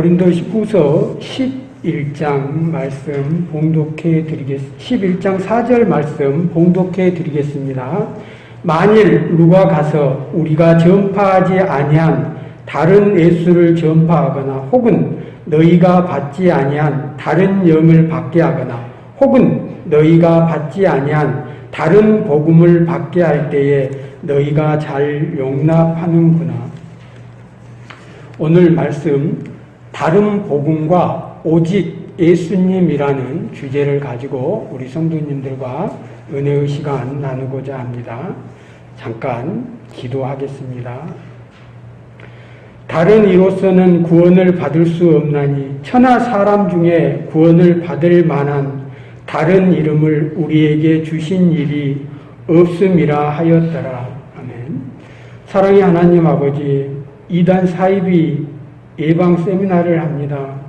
고린도후서 11장 말씀 봉독해 드리겠습니다. 11장 4절 말씀 봉독해 드리겠습니다. 만일 누가 가서 우리가 전파하지 아니한 다른 예수를 전파하거나 혹은 너희가 받지 아니한 다른 영을 받게 하거나 혹은 너희가 받지 아니한 다른 복음을 받게 할 때에 너희가 잘 용납하는구나. 오늘 말씀 다른 복음과 오직 예수님이라는 주제를 가지고 우리 성도님들과 은혜의 시간 나누고자 합니다. 잠깐 기도하겠습니다. 다른 이로서는 구원을 받을 수 없나니 천하 사람 중에 구원을 받을 만한 다른 이름을 우리에게 주신 일이 없음이라 하였더라. 아멘. 사랑의 하나님 아버지, 이단 사입이 예방 세미나를 합니다.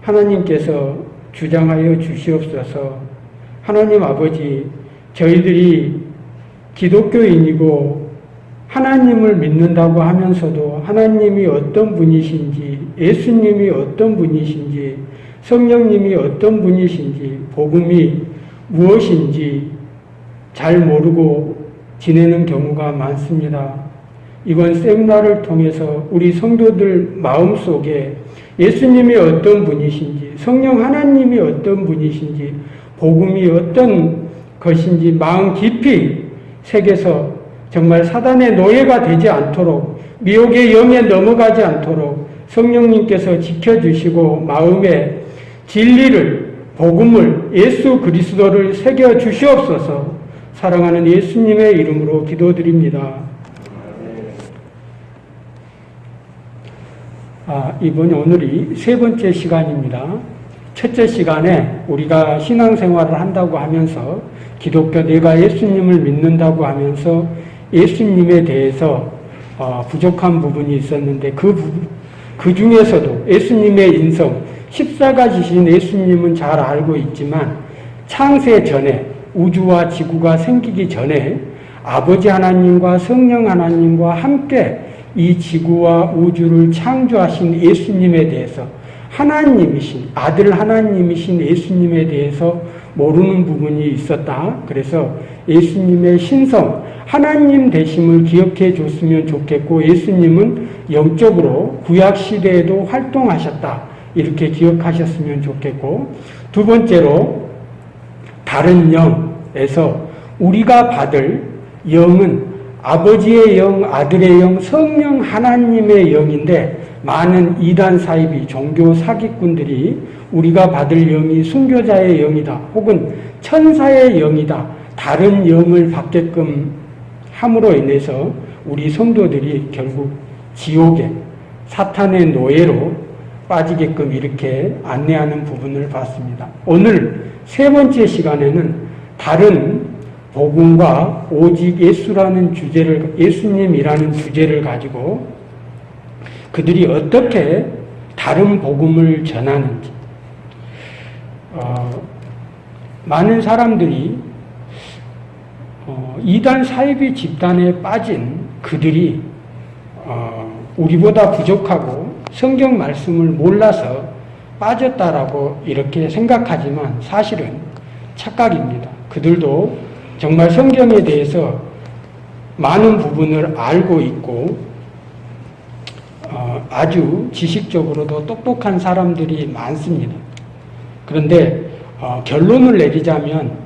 하나님께서 주장하여 주시옵소서 하나님 아버지 저희들이 기독교인이고 하나님을 믿는다고 하면서도 하나님이 어떤 분이신지 예수님이 어떤 분이신지 성령님이 어떤 분이신지 복음이 무엇인지 잘 모르고 지내는 경우가 많습니다. 이번 세미나를 통해서 우리 성도들 마음속에 예수님이 어떤 분이신지 성령 하나님이 어떤 분이신지 복음이 어떤 것인지 마음 깊이 새겨서 정말 사단의 노예가 되지 않도록 미혹의 영에 넘어가지 않도록 성령님께서 지켜주시고 마음에 진리를 복음을 예수 그리스도를 새겨 주시옵소서 사랑하는 예수님의 이름으로 기도드립니다. 아, 이번 오늘이 세 번째 시간입니다. 첫째 시간에 우리가 신앙생활을 한다고 하면서 기독교 내가 예수님을 믿는다고 하면서 예수님에 대해서 어, 부족한 부분이 있었는데 그, 부분, 그 중에서도 예수님의 인성, 14가지신 예수님은 잘 알고 있지만 창세 전에 우주와 지구가 생기기 전에 아버지 하나님과 성령 하나님과 함께 이 지구와 우주를 창조하신 예수님에 대해서 하나님이신 아들 하나님이신 예수님에 대해서 모르는 부분이 있었다. 그래서 예수님의 신성, 하나님 되심을 기억해 줬으면 좋겠고 예수님은 영적으로 구약 시대에도 활동하셨다. 이렇게 기억하셨으면 좋겠고 두 번째로 다른 영에서 우리가 받을 영은 아버지의 영, 아들의 영, 성령 하나님의 영인데 많은 이단 사입이 종교 사기꾼들이 우리가 받을 영이 순교자의 영이다 혹은 천사의 영이다 다른 영을 받게끔 함으로 인해서 우리 성도들이 결국 지옥에 사탄의 노예로 빠지게끔 이렇게 안내하는 부분을 봤습니다. 오늘 세 번째 시간에는 다른 복음과 오직 예수라는 주제를 예수님이라는 주제를 가지고 그들이 어떻게 다른 복음을 전하는지 어, 많은 사람들이 어, 이단 사이비 집단에 빠진 그들이 어, 우리보다 부족하고 성경 말씀을 몰라서 빠졌다라고 이렇게 생각하지만 사실은 착각입니다. 그들도 정말 성경에 대해서 많은 부분을 알고 있고 어, 아주 지식적으로도 똑똑한 사람들이 많습니다. 그런데 어, 결론을 내리자면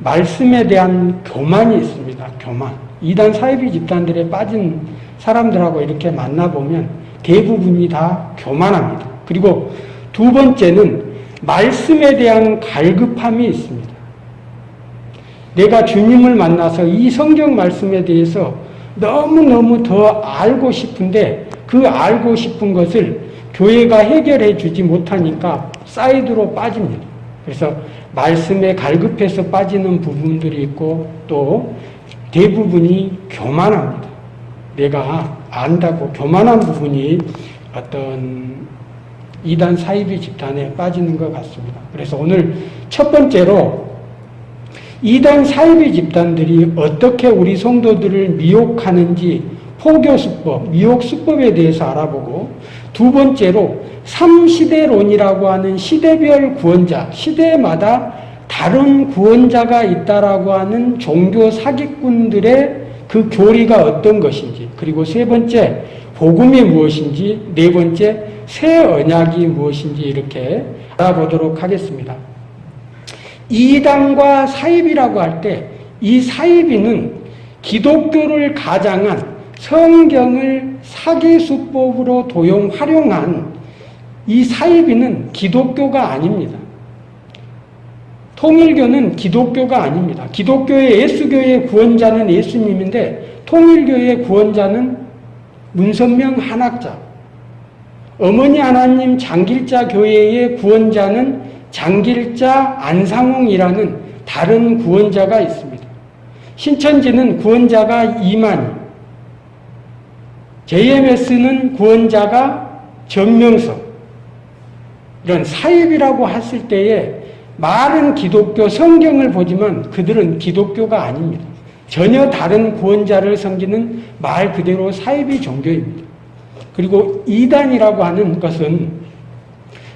말씀에 대한 교만이 있습니다. 교만. 이단 사이비 집단들에 빠진 사람들하고 이렇게 만나보면 대부분이 다 교만합니다. 그리고 두 번째는 말씀에 대한 갈급함이 있습니다. 내가 주님을 만나서 이 성경 말씀에 대해서 너무너무 더 알고 싶은데 그 알고 싶은 것을 교회가 해결해 주지 못하니까 사이드로 빠집니다. 그래서 말씀에 갈급해서 빠지는 부분들이 있고 또 대부분이 교만합니다. 내가 안다고 교만한 부분이 어떤 이단 사이비 집단에 빠지는 것 같습니다. 그래서 오늘 첫 번째로 이단 사이비 집단들이 어떻게 우리 성도들을 미혹하는지 포교수법, 미혹수법에 대해서 알아보고 두 번째로 삼시대론이라고 하는 시대별 구원자, 시대마다 다른 구원자가 있다라고 하는 종교 사기꾼들의 그 교리가 어떤 것인지 그리고 세 번째 복음이 무엇인지 네 번째 새 언약이 무엇인지 이렇게 알아보도록 하겠습니다. 이단과 사입이라고 할 때 이 사입이는 기독교를 가장한 성경을 사기수법으로 도용 활용한 이 사입이는 기독교가 아닙니다. 통일교는 기독교가 아닙니다. 기독교의 예수교의 구원자는 예수님인데 통일교의 구원자는 문선명 한학자. 어머니 하나님 장길자 교회의 구원자는 장길자 안상홍이라는 다른 구원자가 있습니다. 신천지는 구원자가 이만희, JMS는 구원자가 전명석, 이런 사입이라고 했을 때에 말은 기독교 성경을 보지만 그들은 기독교가 아닙니다. 전혀 다른 구원자를 섬기는 말 그대로 사이비 종교입니다. 그리고 이단이라고 하는 것은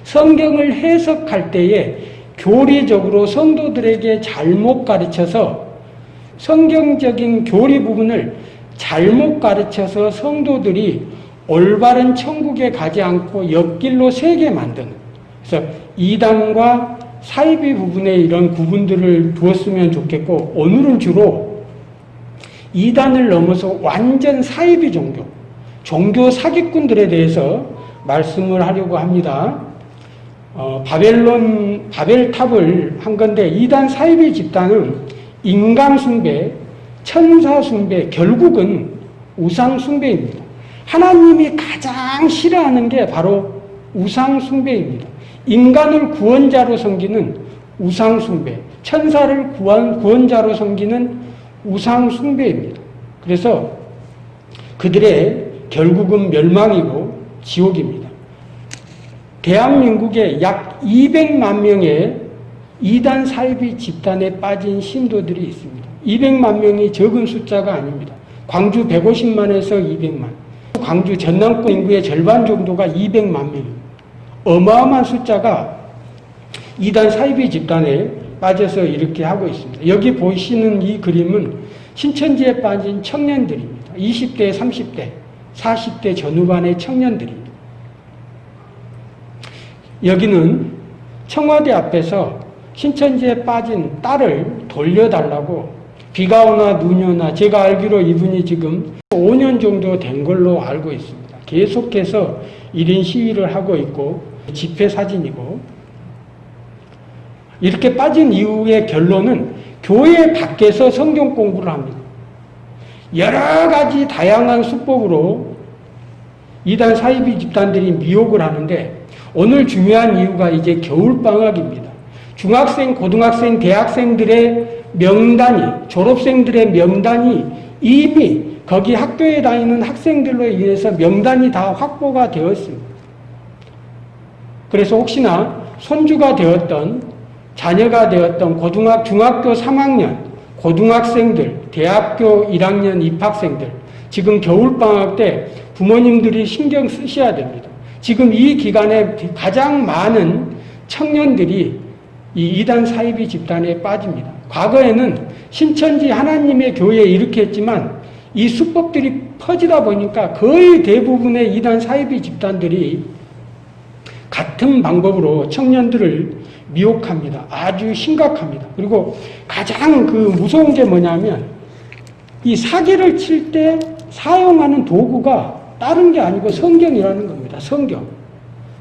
성경을 해석할 때에 교리적으로 성도들에게 잘못 가르쳐서 성경적인 교리 부분을 잘못 가르쳐서 성도들이 올바른 천국에 가지 않고 옆길로 새게 만드는 그래서 이단과 사이비 부분에 이런 구분들을 두었으면 좋겠고 오늘은 주로 이단을 넘어서 완전 사이비 종교, 종교 사기꾼들에 대해서 말씀을 하려고 합니다. 어, 바벨론, 바벨탑을 한 건데 이단 사이비 집단은 인간 숭배, 천사 숭배, 결국은 우상 숭배입니다. 하나님이 가장 싫어하는 게 바로 우상 숭배입니다. 인간을 구원자로 섬기는 우상 숭배, 천사를 구원, 구원자로 섬기는 우상 숭배입니다. 그래서 그들의 결국은 멸망이고 지옥입니다. 대한민국에 약 200만 명의 이단 사이비 집단에 빠진 신도들이 있습니다. 200만 명이 적은 숫자가 아닙니다. 광주 150만에서 200만, 광주 전남권 인구의 절반 정도가 200만 명입니다. 어마어마한 숫자가 이단 사이비 집단에 빠져서 이렇게 하고 있습니다. 여기 보시는 이 그림은 신천지에 빠진 청년들입니다. 20대, 30대, 40대 전후반의 청년들입니다. 여기는 청와대 앞에서 신천지에 빠진 딸을 돌려달라고 비가 오나 눈이 오나 제가 알기로 이분이 지금 5년 정도 된 걸로 알고 있습니다. 계속해서 1인 시위를 하고 있고 집회 사진이고 이렇게 빠진 이후의 결론은 교회 밖에서 성경 공부를 합니다. 여러 가지 다양한 수법으로 이단 사이비 집단들이 미혹을 하는데 오늘 중요한 이유가 이제 겨울방학입니다. 중학생, 고등학생, 대학생들의 명단이, 졸업생들의 명단이 이미 거기 학교에 다니는 학생들로 인해서 명단이 다 확보가 되었습니다. 그래서 혹시나 손주가 되었던 자녀가 되었던 고등학 중학교 3학년 고등학생들 대학교 1학년 입학생들 지금 겨울방학 때 부모님들이 신경 쓰셔야 됩니다. 지금 이 기간에 가장 많은 청년들이 이 이단 사이비 집단에 빠집니다. 과거에는 신천지 하나님의 교회에 이렇게 했지만 이 수법들이 퍼지다 보니까 거의 대부분의 이단 사이비 집단들이 같은 방법으로 청년들을 미혹합니다. 아주 심각합니다. 그리고 가장 그 무서운 게 뭐냐면 이 사기를 칠 때 사용하는 도구가 다른 게 아니고 성경이라는 겁니다. 성경.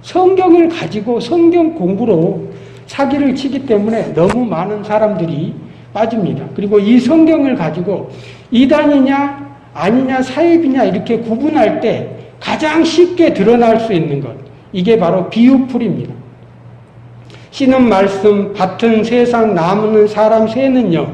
성경을 가지고 성경 공부로 사기를 치기 때문에 너무 많은 사람들이 빠집니다. 그리고 이 성경을 가지고 이단이냐 아니냐 사입이냐 이렇게 구분할 때 가장 쉽게 드러날 수 있는 것 이게 바로 비유풀입니다. 씨는 말씀, 밭은 세상, 나무는 사람, 새는요.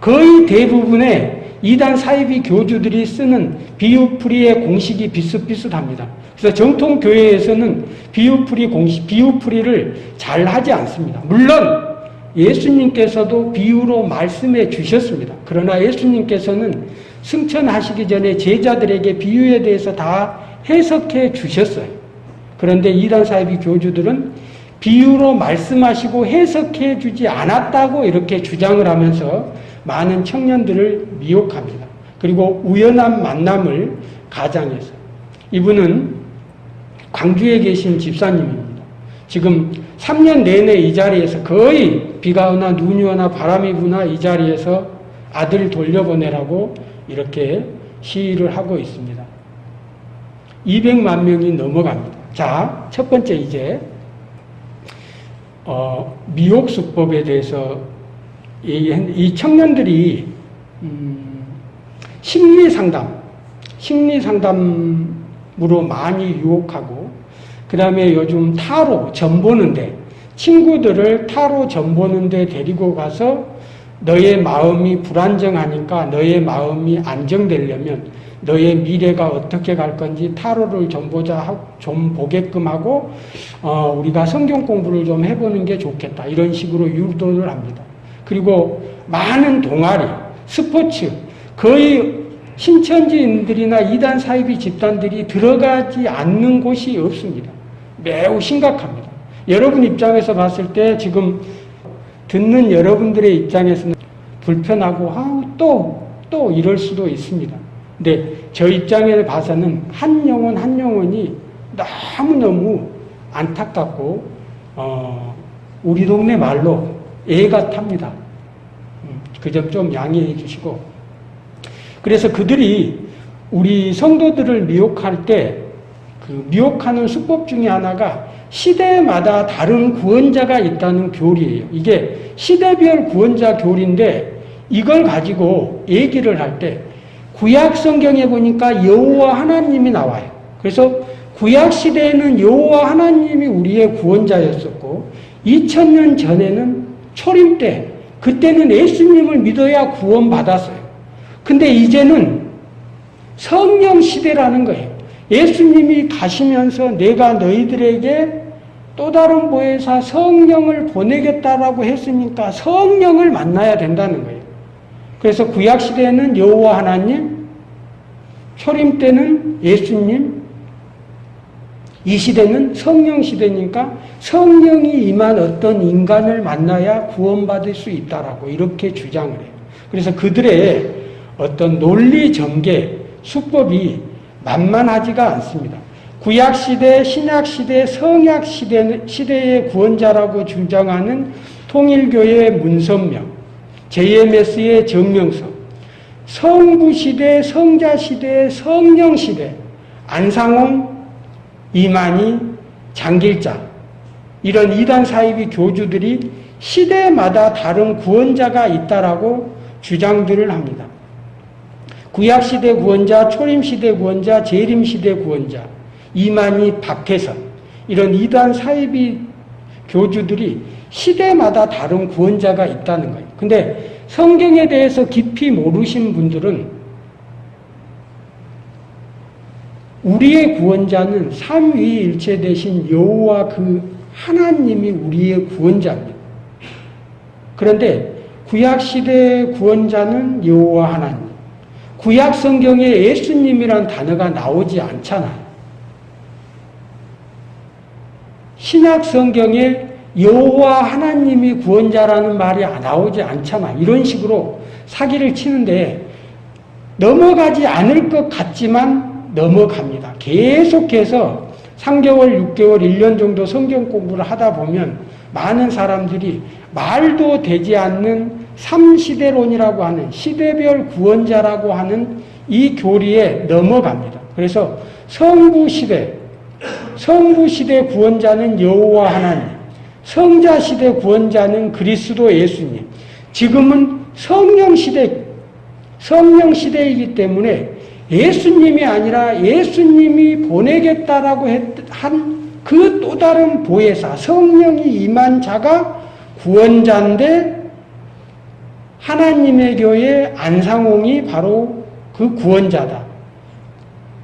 거의 대부분의 이단 사이비 교주들이 쓰는 비유풀이의 공식이 비슷비슷합니다. 그래서 정통 교회에서는 비유풀이 공식, 비유풀이를 잘 하지 않습니다. 물론 예수님께서도 비유로 말씀해 주셨습니다. 그러나 예수님께서는 승천하시기 전에 제자들에게 비유에 대해서 다 해석해 주셨어요. 그런데 이단 사이비 교주들은 비유로 말씀하시고 해석해 주지 않았다고 이렇게 주장을 하면서 많은 청년들을 미혹합니다. 그리고 우연한 만남을 가장해서 이분은 광주에 계신 집사님입니다. 지금 3년 내내 이 자리에서 거의 비가 오나 눈이 오나 바람이 부나 이 자리에서 아들 돌려보내라고 이렇게 시위를 하고 있습니다. 200만 명이 넘어갑니다. 자, 첫 번째 이제 어, 미혹 수법에 대해서 이 청년들이 음, 심리 상담, 심리 상담으로 많이 유혹하고 그 다음에 요즘 타로 점 보는데 친구들을 타로 점 보는데 데리고 가서 너의 마음이 불안정하니까 너의 마음이 안정되려면 너의 미래가 어떻게 갈 건지 타로를 좀 보자 좀 보게끔 하고 어, 우리가 성경 공부를 좀 해보는 게 좋겠다 이런 식으로 유도를 합니다. 그리고 많은 동아리, 스포츠 거의 신천지인들이나 이단 사이비 집단들이 들어가지 않는 곳이 없습니다. 매우 심각합니다. 여러분 입장에서 봤을 때 지금 듣는 여러분들의 입장에서는 불편하고 아, 또, 또 이럴 수도 있습니다. 근데 저 입장에 봐서는 한 영혼 한 영혼이 너무너무 안타깝고 어, 우리 동네 말로 애 같답니다. 음, 그점 좀 양해해 주시고 그래서 그들이 우리 성도들을 미혹할 때 그 미혹하는 수법 중에 하나가 시대마다 다른 구원자가 있다는 교리예요. 이게 시대별 구원자 교리인데 이걸 가지고 얘기를 할 때 구약 성경에 보니까 여호와 하나님이 나와요. 그래서 구약 시대에는 여호와 하나님이 우리의 구원자였었고 2000년 전에는 초림 때 그때는 예수님을 믿어야 구원받았어요. 근데 이제는 성령 시대라는 거예요. 예수님이 가시면서 내가 너희들에게 또 다른 보혜사 성령을 보내겠다라고 했으니까 성령을 만나야 된다는 거예요. 그래서 구약 시대에는 여호와 하나님, 초림 때는 예수님, 이 시대는 성령 시대니까 성령이 임한 어떤 인간을 만나야 구원받을 수 있다라고 이렇게 주장을 해요. 그래서 그들의 어떤 논리 전개, 수법이 만만하지가 않습니다. 구약 시대, 신약 시대, 성약 시대, 시대의 구원자라고 주장하는 통일교회의 문선명, JMS의 정명석, 성부시대, 성자시대, 성령시대, 안상홍, 이만희, 장길자 이런 이단 사이비 교주들이 시대마다 다른 구원자가 있다라고 주장들을 합니다. 구약시대 구원자, 초림시대 구원자, 재림시대 구원자, 이만희, 박혜선 이런 이단 사이비 교주들이 시대마다 다른 구원자가 있다는 거예요. 근데 성경에 대해서 깊이 모르신 분들은 우리의 구원자는 삼위일체 대신 여호와 그 하나님이 우리의 구원자입니다. 그런데 구약 시대의 구원자는 여호와 하나님. 구약 성경에 예수님이란 단어가 나오지 않잖아요. 신약 성경에 여호와 하나님이 구원자라는 말이 나오지 않잖아. 이런 식으로 사기를 치는데 넘어가지 않을 것 같지만 넘어갑니다. 계속해서 3개월, 6개월, 1년 정도 성경 공부를 하다 보면 많은 사람들이 말도 되지 않는 3시대론이라고 하는 시대별 구원자라고 하는 이 교리에 넘어갑니다. 그래서 성부시대, 성부시대 구원자는 여호와 하나님, 성자 시대 구원자는 그리스도 예수님. 지금은 성령 시대, 성령 시대이기 때문에 예수님이 아니라 예수님이 보내겠다라고 한 그 또 다른 보혜사, 성령이 임한 자가 구원자인데 하나님의 교회 안상홍이 바로 그 구원자다.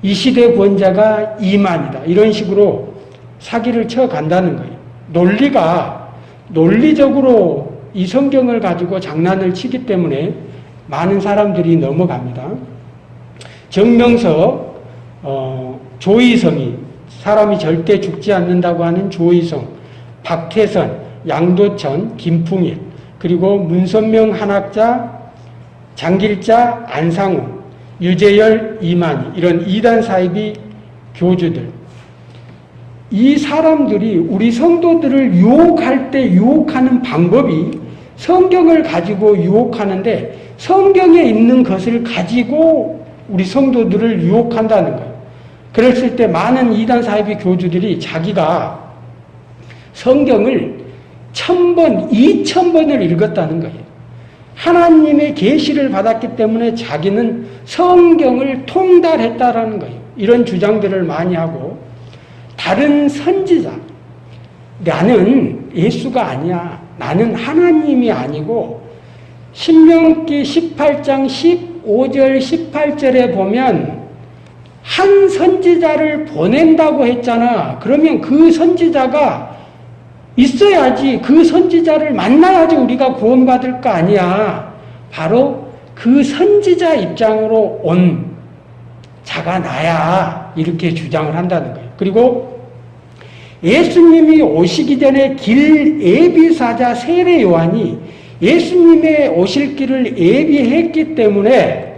이 시대 구원자가 이만이다. 이런 식으로 사기를 쳐 간다는 거예요. 논리가 논리적으로 이 성경을 가지고 장난을 치기 때문에 많은 사람들이 넘어갑니다. 정명서 어, 조이성이 사람이 절대 죽지 않는다고 하는 조이성, 박태선, 양도천, 김풍일 그리고 문선명 한학자, 장길자, 안상우, 유재열, 이만희 이런 이단 사입이 교주들. 이 사람들이 우리 성도들을 유혹할 때 유혹하는 방법이 성경을 가지고 유혹하는데 성경에 있는 것을 가지고 우리 성도들을 유혹한다는 거예요. 그랬을 때 많은 이단 사이비 교주들이 자기가 성경을 천 번, 이천 번을 읽었다는 거예요. 하나님의 계시를 받았기 때문에 자기는 성경을 통달했다라는 거예요. 이런 주장들을 많이 하고 다른 선지자 나는 예수가 아니야. 나는 하나님이 아니고 신명기 18장 15절 18절에 보면 한 선지자를 보낸다고 했잖아. 그러면 그 선지자가 있어야지 그 선지자를 만나야지 우리가 구원받을 거 아니야. 바로 그 선지자 입장으로 온 자가 나야. 이렇게 주장을 한다는 거예요. 그리고 예수님이 오시기 전에 길 예비사자 세례 요한이 예수님의 오실 길을 예비했기 때문에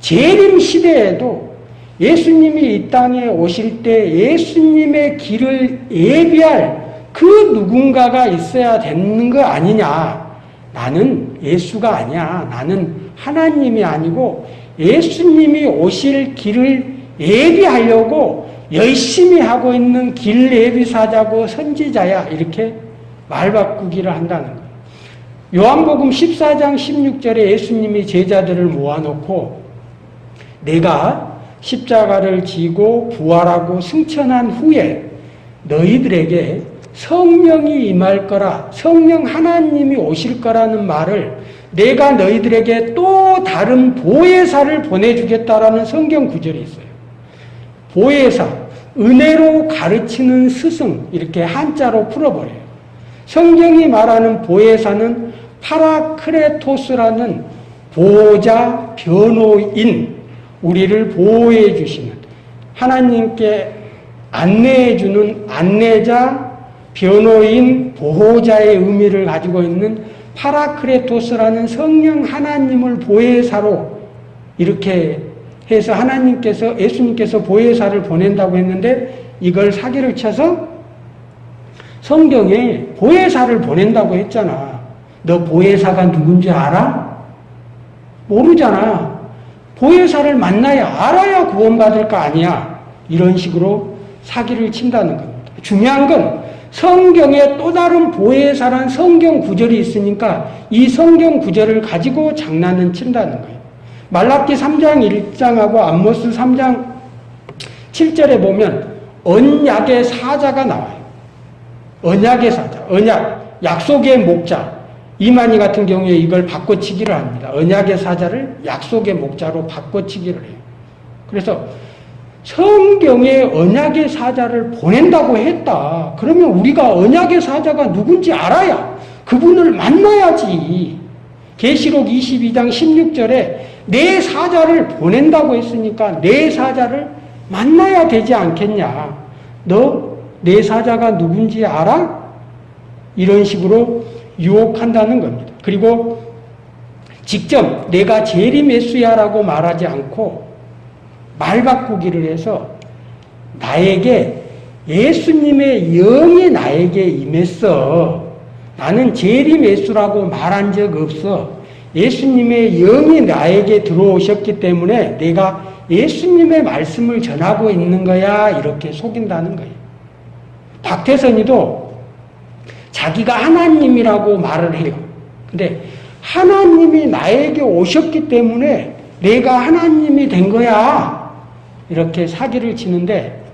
재림 시대에도 예수님이 이 땅에 오실 때 예수님의 길을 예비할 그 누군가가 있어야 되는 거 아니냐. 나는 예수가 아니야. 나는 하나님이 아니고 예수님이 오실 길을 예비하려고 열심히 하고 있는 길 예비사자고 선지자야. 이렇게 말 바꾸기를 한다는 거예요. 요한복음 14장 16절에 예수님이 제자들을 모아놓고 내가 십자가를 지고 부활하고 승천한 후에 너희들에게 성령이 임할 거라 성령 하나님이 오실 거라는 말을 내가 너희들에게 또 다른 보혜사를 보내주겠다라는 성경 구절이 있어요. 보혜사, 은혜로 가르치는 스승 이렇게 한자로 풀어버려요. 성경이 말하는 보혜사는 파라크레토스라는 보호자, 변호인, 우리를 보호해 주시는 하나님께 안내해 주는 안내자, 변호인, 보호자의 의미를 가지고 있는 파라크레토스라는 성령 하나님을 보혜사로 이렇게 해서 하나님께서 예수님께서 보혜사를 보낸다고 했는데 이걸 사기를 쳐서 성경에 보혜사를 보낸다고 했잖아. 너 보혜사가 누군지 알아? 모르잖아. 보혜사를 만나야 알아야 구원받을 거 아니야. 이런 식으로 사기를 친다는 겁니다. 중요한 건 성경에 또 다른 보혜사란 성경 구절이 있으니까 이 성경 구절을 가지고 장난은 친다는 거예요. 말라기 3장 1장하고 암모스 3장 7절에 보면 언약의 사자가 나와요. 언약의 사자, 언약, 약속의 목자. 이만희 같은 경우에 이걸 바꿔치기를 합니다. 언약의 사자를 약속의 목자로 바꿔치기를 해요. 그래서 성경에 언약의 사자를 보낸다고 했다. 그러면 우리가 언약의 사자가 누군지 알아야 그분을 만나야지. 계시록 22장 16절에 내 사자를 보낸다고 했으니까 내 사자를 만나야 되지 않겠냐. 너 내 사자가 누군지 알아? 이런 식으로 유혹한다는 겁니다. 그리고 직접 내가 제리 메수야라고 말하지 않고 말 바꾸기를 해서 나에게 예수님의 영이 나에게 임했어. 나는 제리 메수라고 말한 적 없어. 예수님의 영이 나에게 들어오셨기 때문에 내가 예수님의 말씀을 전하고 있는 거야. 이렇게 속인다는 거예요. 박태선이도 자기가 하나님이라고 말을 해요. 근데 하나님이 나에게 오셨기 때문에 내가 하나님이 된 거야. 이렇게 사기를 치는데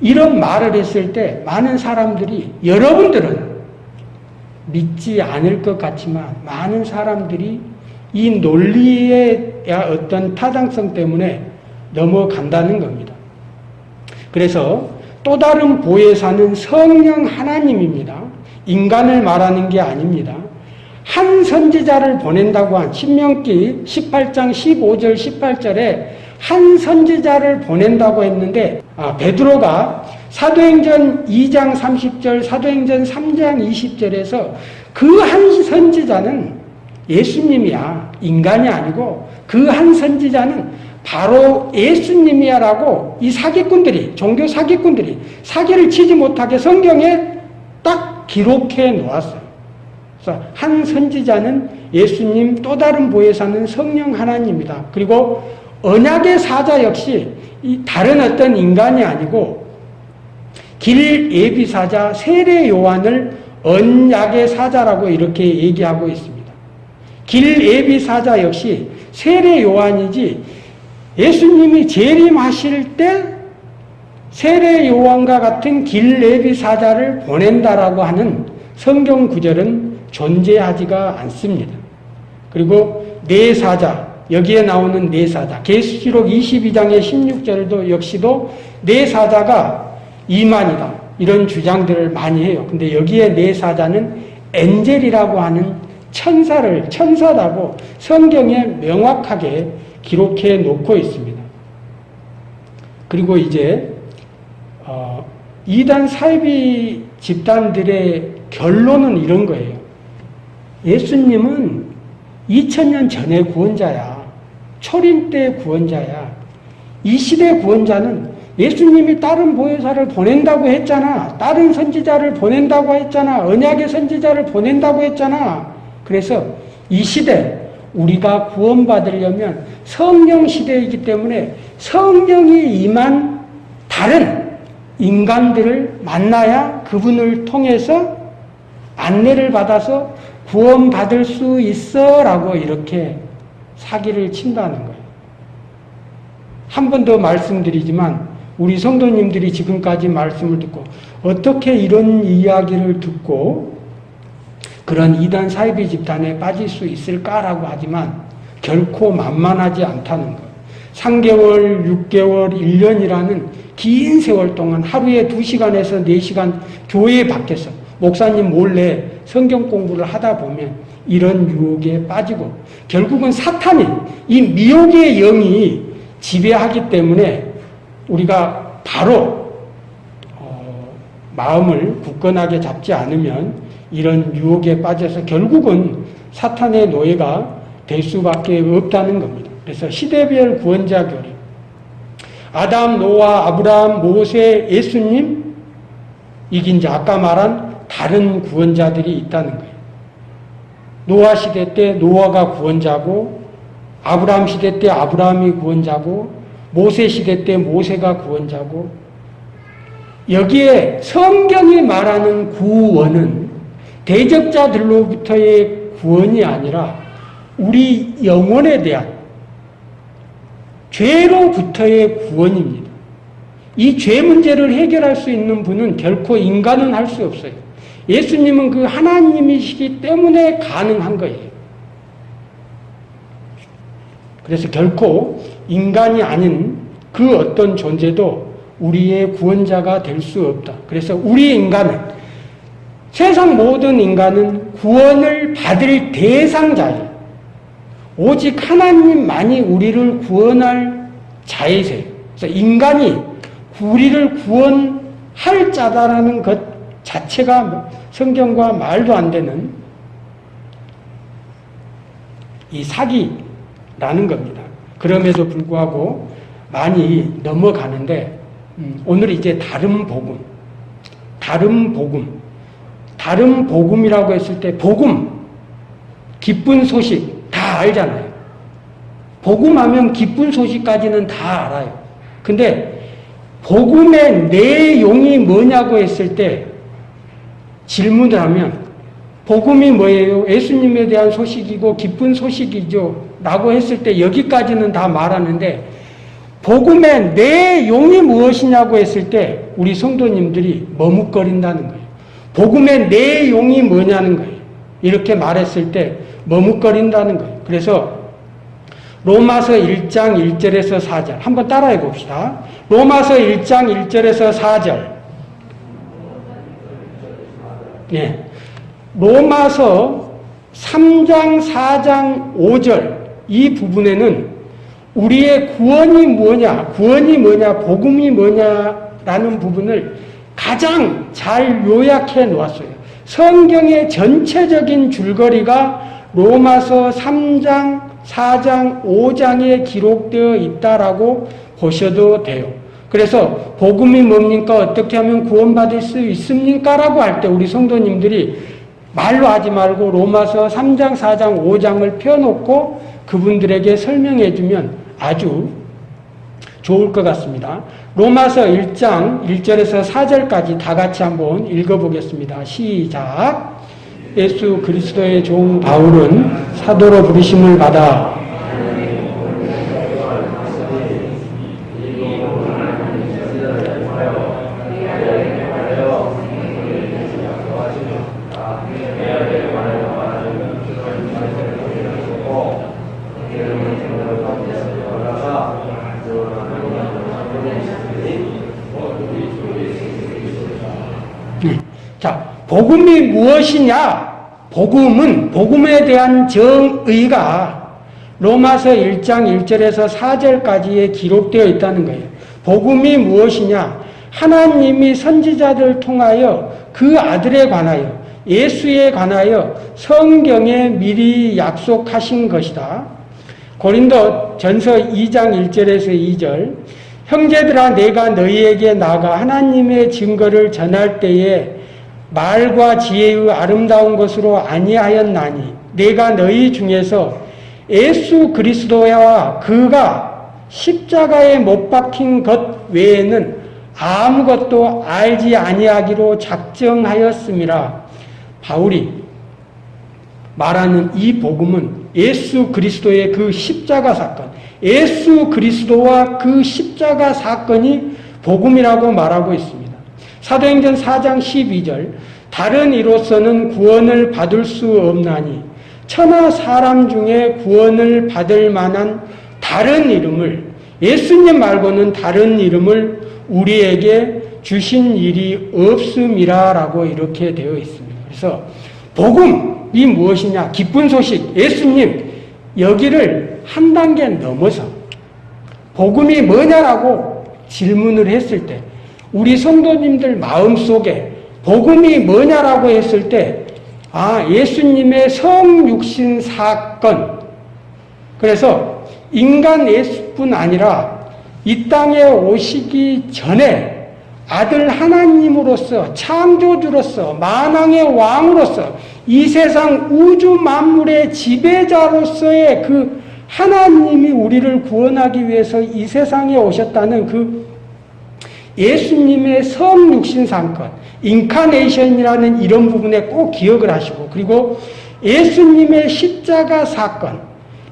이런 말을 했을 때 많은 사람들이 여러분들은 믿지 않을 것 같지만 많은 사람들이 이 논리의 어떤 타당성 때문에 넘어간다는 겁니다. 그래서 또 다른 보혜사는 성령 하나님입니다. 인간을 말하는 게 아닙니다. 한 선지자를 보낸다고 한 신명기 18장 15절 18절에 한 선지자를 보낸다고 했는데 아, 베드로가 사도행전 2장 30절 사도행전 3장 20절에서 그 한 선지자는 예수님이야 인간이 아니고 그 한 선지자는 바로 예수님이야 라고 이 사기꾼들이 종교 사기꾼들이 사기를 치지 못하게 성경에 딱 기록해 놓았어요. 그래서 한 선지자는 예수님 또 다른 보혜사는 성령 하나님이다. 그리고 언약의 사자 역시 이 다른 어떤 인간이 아니고 길 예비 사자 세례 요한을 언약의 사자라고 이렇게 얘기하고 있습니다. 길 예비 사자 역시 세례 요한이지 예수님이 재림하실 때 세례 요한과 같은 길 예비 사자를 보낸다라고 하는 성경 구절은 존재하지가 않습니다. 그리고 네 사자 여기에 나오는 네 사자 계시록 22장의 16절도 역시도 네 사자가 이만이다 이런 주장들을 많이 해요. 근데 여기에 네 사자는 엔젤이라고 하는 천사를 천사라고 성경에 명확하게 기록해 놓고 있습니다. 그리고 이제 어, 이단 사이비 집단들의 결론은 이런 거예요. 예수님은 2000년 전의 구원자야. 초림 때 구원자야. 이 시대 구원자는 예수님이 다른 보혜사를 보낸다고 했잖아. 다른 선지자를 보낸다고 했잖아. 언약의 선지자를 보낸다고 했잖아. 그래서 이 시대 우리가 구원받으려면 성령 시대이기 때문에 성령이 임한 다른 인간들을 만나야 그분을 통해서 안내를 받아서 구원받을 수 있어 라고 이렇게 사기를 친다는 거예요. 한 번 더 말씀드리지만 우리 성도님들이 지금까지 말씀을 듣고 어떻게 이런 이야기를 듣고 그런 이단 사이비 집단에 빠질 수 있을까라고 하지만 결코 만만하지 않다는 것. 3개월, 6개월, 1년이라는 긴 세월 동안 하루에 2시간에서 4시간 교회 밖에서 목사님 몰래 성경 공부를 하다 보면 이런 유혹에 빠지고 결국은 사탄이 이 미혹의 영이 지배하기 때문에 우리가 바로 어, 마음을 굳건하게 잡지 않으면 이런 유혹에 빠져서 결국은 사탄의 노예가 될 수밖에 없다는 겁니다. 그래서 시대별 구원자 교리 아담, 노아, 아브라함, 모세, 예수님 이긴 자 아까 말한 다른 구원자들이 있다는 거예요. 노아 시대 때 노아가 구원자고 아브라함 시대 때 아브라함이 구원자고 모세 시대 때 모세가 구원자고 여기에 성경이 말하는 구원은 대적자들로부터의 구원이 아니라 우리 영혼에 대한 죄로부터의 구원입니다. 이 죄 문제를 해결할 수 있는 분은 결코 인간은 할 수 없어요. 예수님은 그 하나님이시기 때문에 가능한 거예요. 그래서 결코 인간이 아닌 그 어떤 존재도 우리의 구원자가 될 수 없다. 그래서 우리 인간은 세상 모든 인간은 구원을 받을 대상자예요. 오직 하나님만이 우리를 구원할 자이세요. 그래서 인간이 우리를 구원할 자다라는 것 자체가 성경과 말도 안 되는 이 사기라는 겁니다. 그럼에도 불구하고 많이 넘어가는데 음, 오늘 이제 다른 복음, 다른 복음, 다른 복음이라고 했을 때 복음, 기쁜 소식 다 알잖아요. 복음하면 기쁜 소식까지는 다 알아요. 근데 복음의 내용이 뭐냐고 했을 때 질문을 하면 복음이 뭐예요? 예수님에 대한 소식이고 기쁜 소식이죠. 라고 했을 때 여기까지는 다 말하는데 복음의 내용이 무엇이냐고 했을 때 우리 성도님들이 머뭇거린다는 거예요. 복음의 내용이 뭐냐는 거예요. 이렇게 말했을 때 머뭇거린다는 거예요. 그래서 로마서 1장 1절에서 4절 한번 따라해 봅시다. 로마서 1장 1절에서 4절 예. 로마서 3장 4장 5절 이 부분에는 우리의 구원이 뭐냐, 구원이 뭐냐, 복음이 뭐냐라는 부분을 가장 잘 요약해 놓았어요. 성경의 전체적인 줄거리가 로마서 3장, 4장, 5장에 기록되어 있다라고 보셔도 돼요. 그래서 복음이 뭡니까? 어떻게 하면 구원받을 수 있습니까? 라고 할 때 우리 성도님들이 말로 하지 말고 로마서 3장, 4장, 5장을 펴놓고 그분들에게 설명해 주면 아주 좋을 것 같습니다. 로마서 1장 1절에서 4절까지 다 같이 한번 읽어보겠습니다. 시작. 예수 그리스도의 종 바울은 사도로 부르심을 받아 자, 복음이 무엇이냐? 복음은 복음에 대한 정의가 로마서 1장 1절에서 4절까지에 기록되어 있다는 거예요. 복음이 무엇이냐? 하나님이 선지자들 통하여 그 아들에 관하여 예수에 관하여 성경에 미리 약속하신 것이다. 고린도 전서 2장 1절에서 2절 형제들아 내가 너희에게 나가 하나님의 증거를 전할 때에 말과 지혜의 아름다운 것으로 아니하였나니 내가 너희 중에서 예수 그리스도와 그가 십자가에 못 박힌 것 외에는 아무것도 알지 아니하기로 작정하였음이라 바울이 말하는 이 복음은 예수 그리스도의 그 십자가 사건 예수 그리스도와 그 십자가 사건이 복음이라고 말하고 있습니다. 사도행전 4장 12절 다른 이로서는 구원을 받을 수 없나니 천하 사람 중에 구원을 받을 만한 다른 이름을 예수님 말고는 다른 이름을 우리에게 주신 일이 없음이라라고 이렇게 되어 있습니다. 그래서 복음이 무엇이냐? 기쁜 소식. 예수님 여기를 한 단계 넘어서 복음이 뭐냐라고 질문을 했을 때 우리 성도님들 마음속에 복음이 뭐냐라고 했을 때, 아, 예수님의 성육신 사건. 그래서 인간 예수뿐 아니라 이 땅에 오시기 전에 아들 하나님으로서 창조주로서 만왕의 왕으로서 이 세상 우주 만물의 지배자로서의 그 하나님이 우리를 구원하기 위해서 이 세상에 오셨다는 그 예수님의 성육신 사건, 인카네이션이라는 이런 부분에 꼭 기억을 하시고 그리고 예수님의 십자가 사건,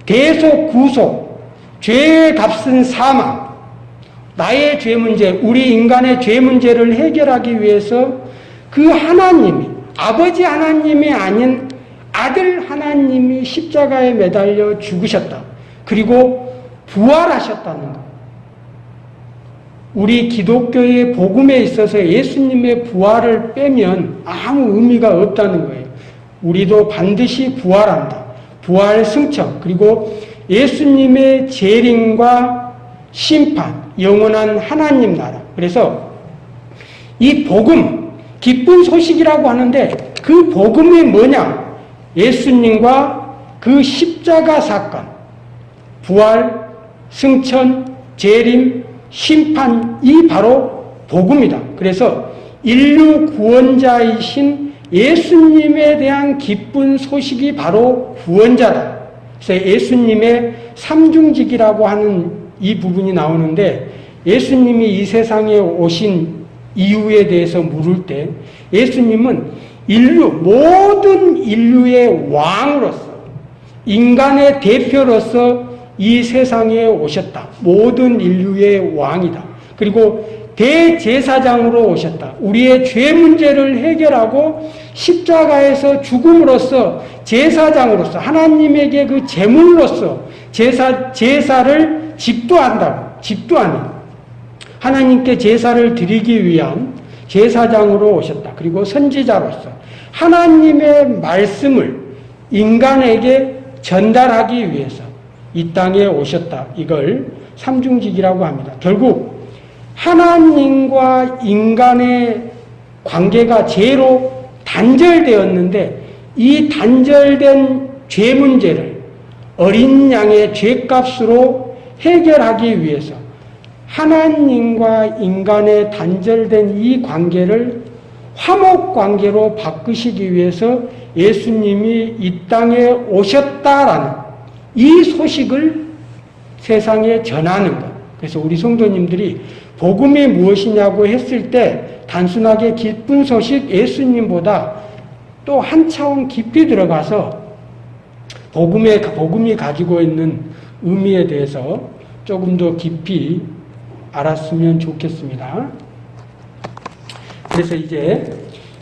대속 구속, 죄의 값은 사망, 나의 죄 문제, 우리 인간의 죄 문제를 해결하기 위해서 그 하나님이 아버지 하나님이 아닌 아들 하나님이 십자가에 매달려 죽으셨다. 그리고 부활하셨다는 것. 우리 기독교의 복음에 있어서 예수님의 부활을 빼면 아무 의미가 없다는 거예요. 우리도 반드시 부활한다. 부활 승천, 그리고 예수님의 재림과 심판, 영원한 하나님 나라. 그래서 이 복음, 기쁜 소식이라고 하는데 그 복음이 뭐냐? 예수님과 그 십자가 사건, 부활, 승천, 재림, 심판이 바로 복음이다. 그래서 인류 구원자이신 예수님에 대한 기쁜 소식이 바로 구원자다. 그래서 예수님의 삼중직이라고 하는 이 부분이 나오는데 예수님이 이 세상에 오신 이유에 대해서 물을 때 예수님은 인류, 모든 인류의 왕으로서 인간의 대표로서 이 세상에 오셨다. 모든 인류의 왕이다. 그리고 대제사장으로 오셨다. 우리의 죄 문제를 해결하고 십자가에서 죽음으로써 제사장으로서 하나님에게 그 제물로서 제사 제사를 집도한다고 집도하는 하나님께 제사를 드리기 위한 제사장으로 오셨다. 그리고 선지자로서 하나님의 말씀을 인간에게 전달하기 위해서 이 땅에 오셨다. 이걸 삼중직이라고 합니다. 결국 하나님과 인간의 관계가 죄로 단절되었는데 이 단절된 죄 문제를 어린 양의 죄값으로 해결하기 위해서 하나님과 인간의 단절된 이 관계를 화목 관계로 바꾸시기 위해서 예수님이 이 땅에 오셨다라는 이 소식을 세상에 전하는 것. 그래서 우리 성도님들이 복음이 무엇이냐고 했을 때 단순하게 기쁜 소식 예수님보다 또 한 차원 깊이 들어가서 복음의 복음이 가지고 있는 의미에 대해서 조금 더 깊이 알았으면 좋겠습니다. 그래서 이제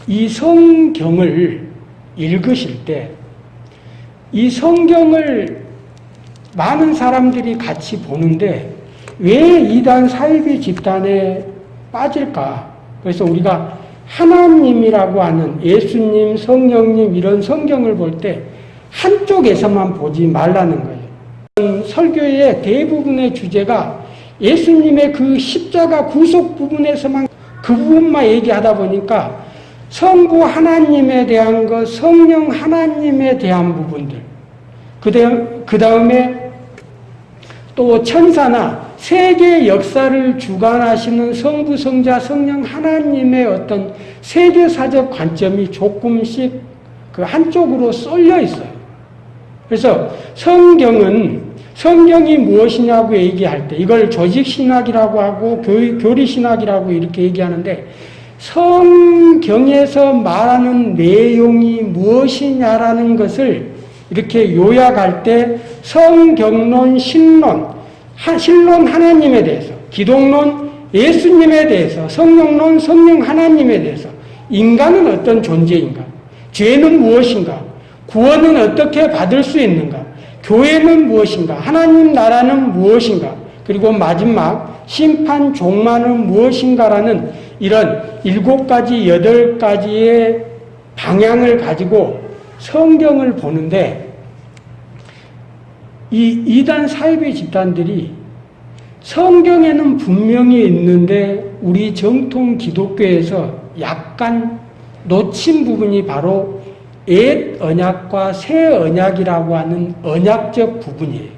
이 성경을 읽으실 때 이 성경을 많은 사람들이 같이 보는데 왜 이단 사이비 집단에 빠질까? 그래서 우리가 하나님이라고 하는 예수님, 성령님 이런 성경을 볼 때 한쪽에서만 보지 말라는 거예요. 설교의 대부분의 주제가 예수님의 그 십자가 구속 부분에서만 그 부분만 얘기하다 보니까 성부 하나님에 대한 것, 성령 하나님에 대한 부분들, 그 다음에 또 천사나 세계 역사를 주관하시는 성부, 성자, 성령 하나님의 어떤 세계사적 관점이 조금씩 그 한쪽으로 쏠려 있어요. 그래서 성경은 성경이 무엇이냐고 얘기할 때 이걸 조직신학이라고 하고 교리신학이라고 이렇게 얘기하는데 성경에서 말하는 내용이 무엇이냐라는 것을 이렇게 요약할 때 성경론, 신론, 신론 하나님에 대해서, 기독론 예수님에 대해서, 성령론 성령 하나님에 대해서, 인간은 어떤 존재인가, 죄는 무엇인가, 구원은 어떻게 받을 수 있는가, 교회는 무엇인가, 하나님 나라는 무엇인가, 그리고 마지막 심판 종말은 무엇인가라는 이런 일곱 가지, 여덟 가지의 방향을 가지고 성경을 보는데 이 이단 사이비 집단들이 성경에는 분명히 있는데 우리 정통 기독교에서 약간 놓친 부분이 바로 옛 언약과 새 언약이라고 하는 언약적 부분이에요.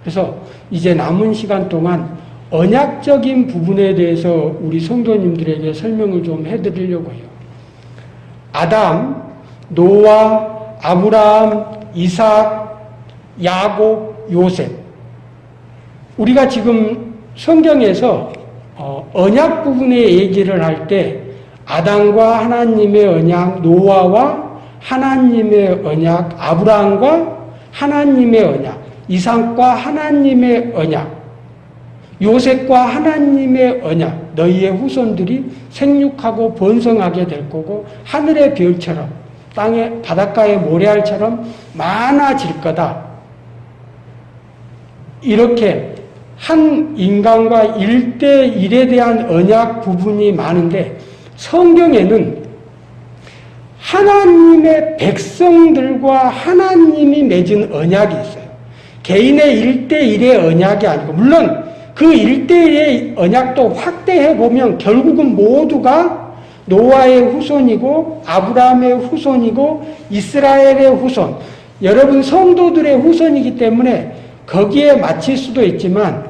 그래서 이제 남은 시간 동안 언약적인 부분에 대해서 우리 성도님들에게 설명을 좀 해드리려고 해요. 아담, 노아, 아브라함, 이삭, 야곱, 요셉. 우리가 지금 성경에서 어, 언약 부분의 얘기를 할 때 아담과 하나님의 언약, 노아와 하나님의 언약, 아브라함과 하나님의 언약, 이삭과 하나님의 언약, 요셉과 하나님의 언약, 너희의 후손들이 생육하고 번성하게 될 거고 하늘의 별처럼 땅의 바닷가의 모래알처럼 많아질 거다. 이렇게 한 인간과 일대일에 대한 언약 부분이 많은데 성경에는 하나님의 백성들과 하나님이 맺은 언약이 있어요. 개인의 일대일의 언약이 아니고 물론 그 일대일의 언약도 확대해 보면 결국은 모두가 노아의 후손이고 아브라함의 후손이고 이스라엘의 후손 여러분 성도들의 후손이기 때문에 거기에 맞힐 수도 있지만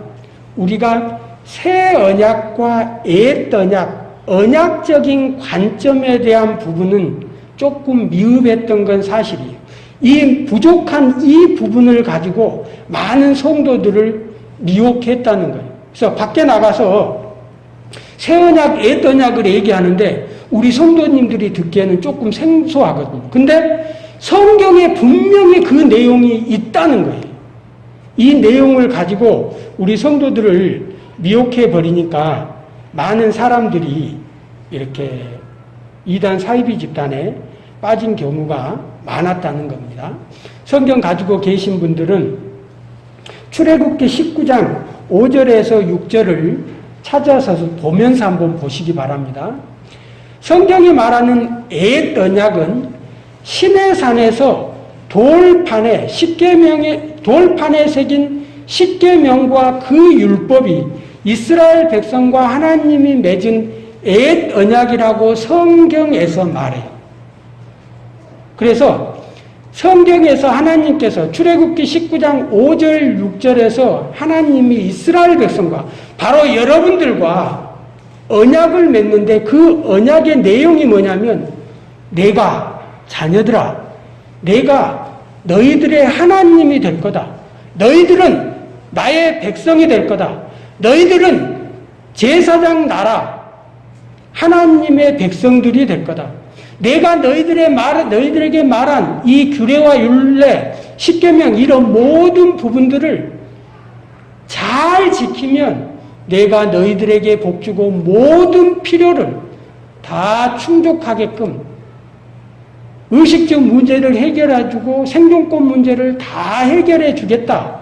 우리가 새 언약과 옛 언약 언약적인 관점에 대한 부분은 조금 미흡했던 건 사실이에요. 이 부족한 이 부분을 가지고 많은 성도들을 미혹했다는 거예요. 그래서 밖에 나가서 새 언약, 옛 언약을 얘기하는데 우리 성도님들이 듣기에는 조금 생소하거든요. 근데 성경에 분명히 그 내용이 있다는 거예요. 이 내용을 가지고 우리 성도들을 미혹해 버리니까 많은 사람들이 이렇게 이단 사이비 집단에 빠진 경우가 많았다는 겁니다. 성경 가지고 계신 분들은 출애굽기 19장 5절에서 6절을 찾아서 보면서 한번 보시기 바랍니다. 성경이 말하는 옛 언약은 시내산에서 돌판에 십계명의 돌판에 새긴 십계명과 그 율법이 이스라엘 백성과 하나님이 맺은 옛 언약이라고 성경에서 말해요. 그래서 성경에서 하나님께서 출애굽기 19장 5절 6절에서 하나님이 이스라엘 백성과 바로 여러분들과 언약을 맺는데 그 언약의 내용이 뭐냐면 내가 자녀들아 내가 너희들의 하나님이 될 거다. 너희들은 나의 백성이 될 거다. 너희들은 제사장 나라 하나님의 백성들이 될 거다. 내가 너희들의 말, 너희들에게 말한 이 규례와 율례, 십계명 이런 모든 부분들을 잘 지키면 내가 너희들에게 복주고 모든 필요를 다 충족하게끔 의식적 문제를 해결해주고 생존권 문제를 다 해결해 주겠다.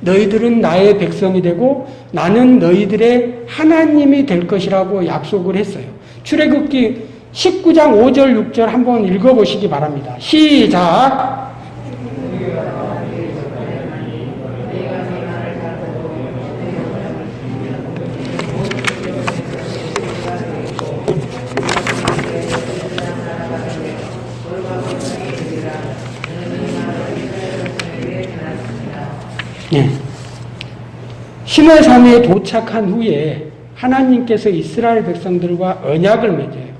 너희들은 나의 백성이 되고 나는 너희들의 하나님이 될 것이라고 약속을 했어요. 출애굽기 19장 5절 6절 한번 읽어보시기 바랍니다. 시작. 네. 시내산에 도착한 후에 하나님께서 이스라엘 백성들과 언약을 맺어요.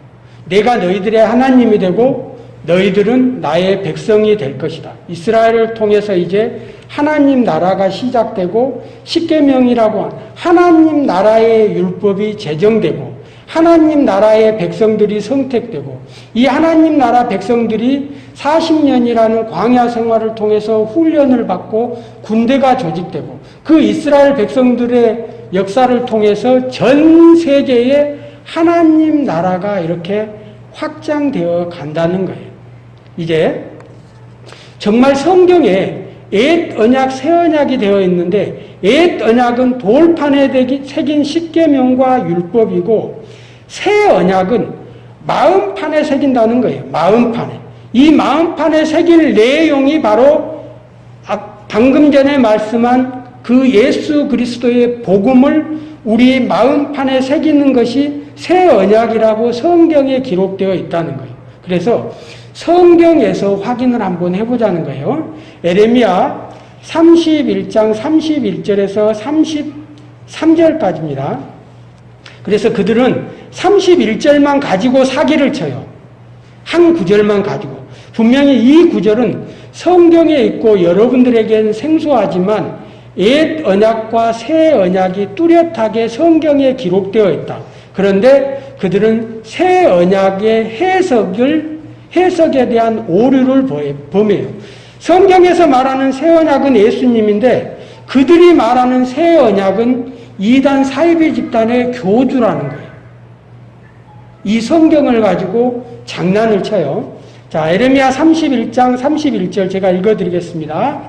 내가 너희들의 하나님이 되고 너희들은 나의 백성이 될 것이다. 이스라엘을 통해서 이제 하나님 나라가 시작되고 십계명이라고 하나님 나라의 율법이 제정되고 하나님 나라의 백성들이 선택되고 이 하나님 나라 백성들이 40년이라는 광야 생활을 통해서 훈련을 받고 군대가 조직되고 그 이스라엘 백성들의 역사를 통해서 전 세계에 하나님 나라가 이렇게 확장되어 간다는 거예요. 이제 정말 성경에 옛 언약, 새 언약이 되어 있는데 옛 언약은 돌판에 새긴 십계명과 율법이고 새 언약은 마음판에 새긴다는 거예요. 마음판에. 이 마음판에 새길 내용이 바로 아, 방금 전에 말씀한 그 예수 그리스도의 복음을 우리 마음판에 새기는 것이 새 언약이라고 성경에 기록되어 있다는 거예요. 그래서 성경에서 확인을 한번 해보자는 거예요. 에레미야 31장 31절에서 33절까지입니다. 그래서 그들은 31절만 가지고 사기를 쳐요. 한 구절만 가지고. 분명히 이 구절은 성경에 있고 여러분들에겐 생소하지만 옛 언약과 새 언약이 뚜렷하게 성경에 기록되어 있다. 그런데 그들은 새 언약의 해석을 해석에 대한 오류를 범해요. 성경에서 말하는 새 언약은 예수님인데 그들이 말하는 새 언약은 이단 사이비 집단의 교주라는 거예요. 이 성경을 가지고 장난을 쳐요. 자, 에레미야 31장 31절 제가 읽어 드리겠습니다.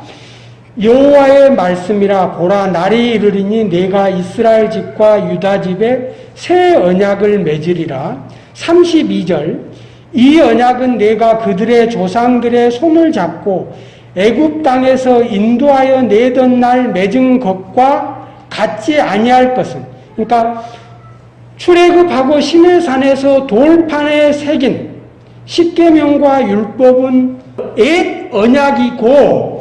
여호와의 말씀이라 보라 날이 이르리니 내가 이스라엘 집과 유다 집에 새 언약을 맺으리라. 32절 이 언약은 내가 그들의 조상들의 손을 잡고 애굽 땅에서 인도하여 내던 날 맺은 것과 같지 아니할 것은 그러니까 출애굽하고 시내산에서 돌판에 새긴 십계명과 율법은 옛 언약이고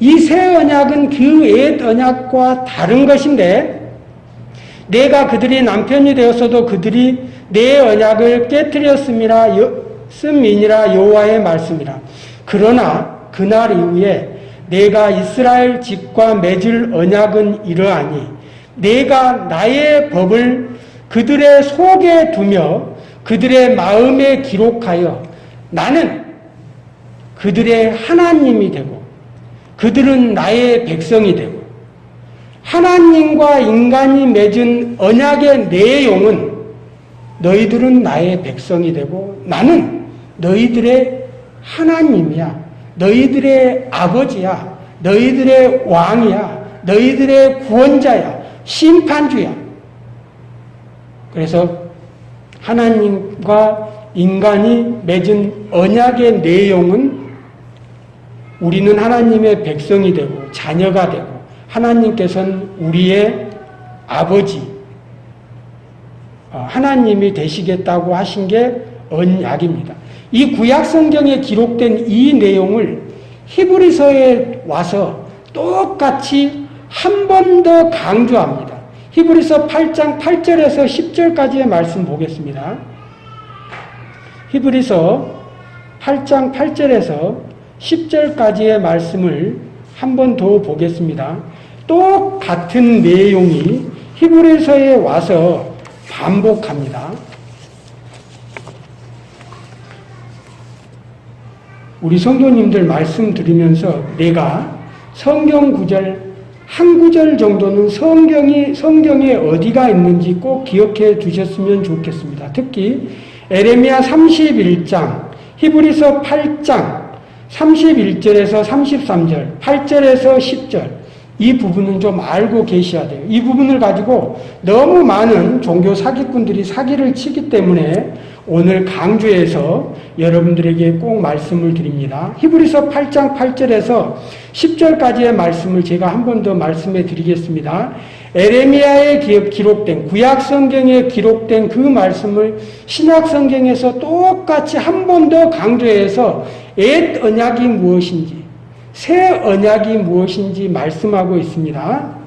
이 새 언약은 그 옛 언약과 다른 것인데 내가 그들이 남편이 되었어도 그들이 내 언약을 깨뜨렸음이라 씀이니라 여호와의 말씀이라. 그러나 그날 이후에 내가 이스라엘 집과 맺을 언약은 이러하니 내가 나의 법을 그들의 속에 두며 그들의 마음에 기록하여 나는 그들의 하나님이 되고 그들은 나의 백성이 되고 하나님과 인간이 맺은 언약의 내용은 너희들은 나의 백성이 되고 나는 너희들의 하나님이야. 너희들의 아버지야. 너희들의 왕이야. 너희들의 구원자야. 심판주야. 그래서 하나님과 인간이 맺은 언약의 내용은 우리는 하나님의 백성이 되고 자녀가 되고 하나님께서는 우리의 아버지 어, 하나님이 되시겠다고 하신 게 언약입니다. 이 구약 성경에 기록된 이 내용을 히브리서에 와서 똑같이 한 번 더 강조합니다. 히브리서 8장 8절에서 10절까지의 말씀 보겠습니다. 히브리서 8장 8절에서 10절까지의 말씀을 한 번 더 보겠습니다. 똑같은 내용이 히브리서에 와서 반복합니다. 우리 성도님들 말씀 드리면서 내가 성경 구절 한 구절 정도는 성경이 성경에 어디가 있는지 꼭 기억해 두셨으면 좋겠습니다. 특히 에레미야 31장, 히브리서 8장 31절에서 33절, 8절에서 10절 이 부분은 좀 알고 계셔야 돼요. 이 부분을 가지고 너무 많은 종교 사기꾼들이 사기를 치기 때문에 오늘 강조해서 여러분들에게 꼭 말씀을 드립니다. 히브리서 8장 8절에서 10절까지의 말씀을 제가 한 번 더 말씀해 드리겠습니다. 에레미야에 기록된 구약 성경에 기록된 그 말씀을 신약 성경에서 똑같이 한 번 더 강조해서 옛 언약이 무엇인지 새 언약이 무엇인지 말씀하고 있습니다.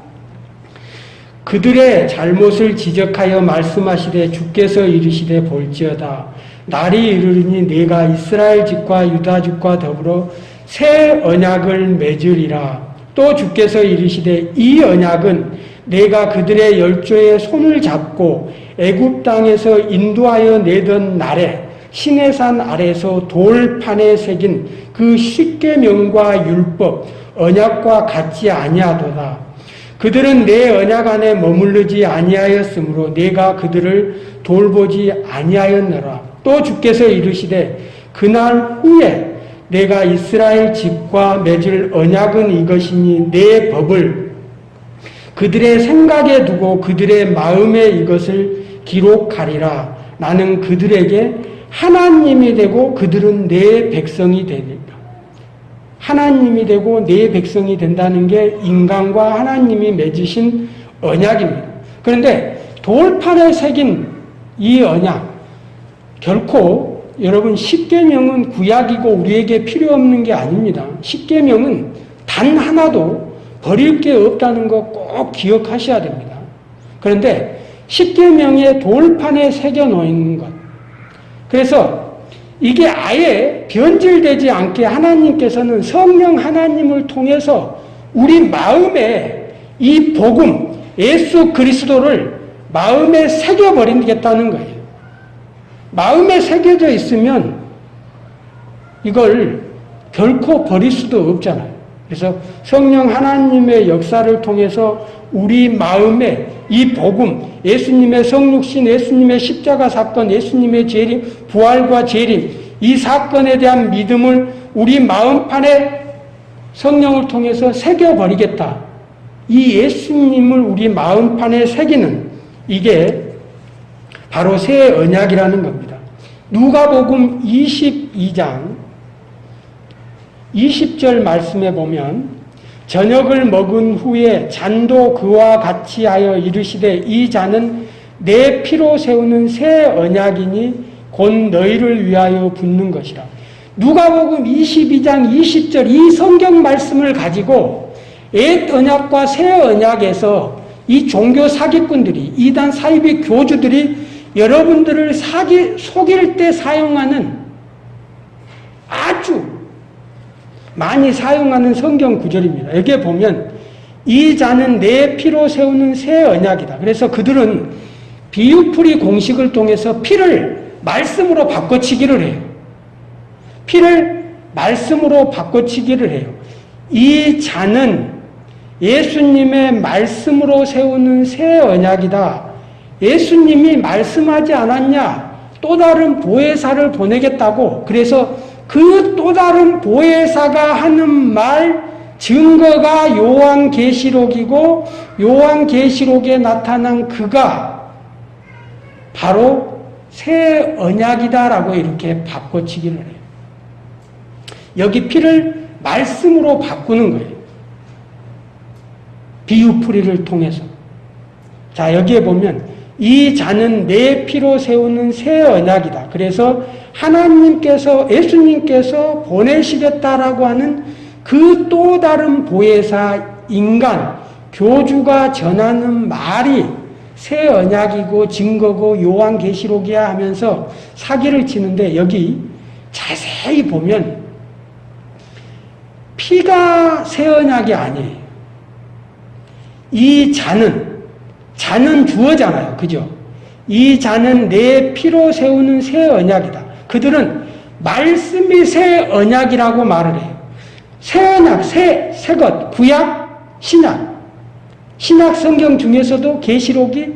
그들의 잘못을 지적하여 말씀하시되 주께서 이르시되 볼지어다 날이 이르리니 내가 이스라엘 집과 유다 집과 더불어 새 언약을 맺으리라 또 주께서 이르시되 이 언약은 내가 그들의 열조의 손을 잡고 애굽 땅에서 인도하여 내던 날에 시내산 아래서 돌판에 새긴 그 십계명과 율법 언약과 같지 아니하도다. 그들은 내 언약 안에 머무르지 아니하였으므로 내가 그들을 돌보지 아니하였노라. 또 주께서 이르시되 그날 후에 내가 이스라엘 집과 맺을 언약은 이것이니 내 법을 그들의 생각에 두고 그들의 마음에 이것을 기록하리라. 나는 그들에게 하나님이 되고 그들은 내 백성이 되니까. 하나님이 되고 내 백성이 된다는 게 인간과 하나님이 맺으신 언약입니다. 그런데 돌판에 새긴 이 언약 결코 여러분 십계명은 구약이고 우리에게 필요 없는 게 아닙니다. 십계명은 단 하나도 버릴 게 없다는 거 꼭 기억하셔야 됩니다. 그런데 십계명의 돌판에 새겨 놓은 것 그래서 이게 아예 변질되지 않게 하나님께서는 성령 하나님을 통해서 우리 마음에 이 복음, 예수 그리스도를 마음에 새겨버리겠다는 거예요. 마음에 새겨져 있으면 이걸 결코 버릴 수도 없잖아요. 그래서 성령 하나님의 역사를 통해서 우리 마음에 이 복음, 예수님의 성육신, 예수님의 십자가 사건, 예수님의 재림, 부활과 재림, 이 사건에 대한 믿음을 우리 마음판에 성령을 통해서 새겨버리겠다. 이 예수님을 우리 마음판에 새기는 이게 바로 새 언약이라는 겁니다. 누가복음 22장 20절 말씀에 보면 저녁을 먹은 후에 잔도 그와 같이 하여 이르시되 이 잔은 내 피로 세우는 새 언약이니 곧 너희를 위하여 붓는 것이라. 누가복음 22장 20절 이 성경 말씀을 가지고 옛 언약과 새 언약에서 이 종교 사기꾼들이 이단 사이비 교주들이 여러분들을 사기 속일 때 사용하는 아주 많이 사용하는 성경 구절입니다. 여기에 보면 이 자는 내 피로 세우는 새 언약이다. 그래서 그들은 비유풀이 공식을 통해서 피를 말씀으로 바꿔치기를 해요. 피를 말씀으로 바꿔치기를 해요. 이 잔은 예수님의 말씀으로 세우는 새 언약이다. 예수님이 말씀하지 않았냐? 또 다른 보혜사를 보내겠다고. 그래서 그 또 다른 보혜사가 하는 말 증거가 요한계시록이고 요한계시록에 나타난 그가 바로 새 언약이다라고 이렇게 바꿔치기를 해요. 여기 피를 말씀으로 바꾸는 거예요. 비유풀이를 통해서. 자, 여기에 보면 이 잔은 내 피로 세우는 새 언약이다. 그래서 하나님께서 예수님께서 보내시겠다라고 하는 그 또 다른 보혜사 인간 교주가 전하는 말이 새 언약이고 증거고 요한계시록이야 하면서 사기를 치는데 여기 자세히 보면 피가 새 언약이 아니에요. 이 잔은 잔은 주어잖아요. 그죠? 이 잔은 내 피로 세우는 새 언약이다. 그들은 말씀이 새 언약이라고 말을 해요. 새 언약, 새, 새 것, 구약, 신약. 신약 성경 중에서도 계시록이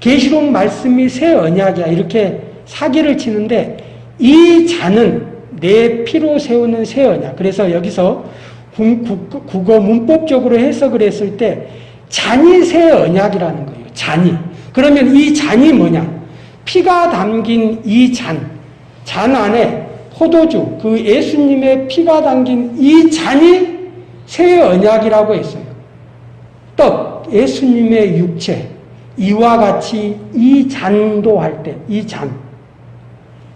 계시록 말씀이 새 언약이야. 이렇게 사기를 치는데 이 잔은 내 피로 세우는 새 언약. 그래서 여기서 국어 문법적으로 해석을 했을 때 잔이 새 언약이라는 거예요. 잔이. 그러면 이 잔이 뭐냐? 피가 담긴 이 잔. 잔 안에 포도주, 그 예수님의 피가 담긴 이 잔이 새 언약이라고 했어요. 떡, 예수님의 육체. 이와 같이 이 잔도 할 때, 이 잔.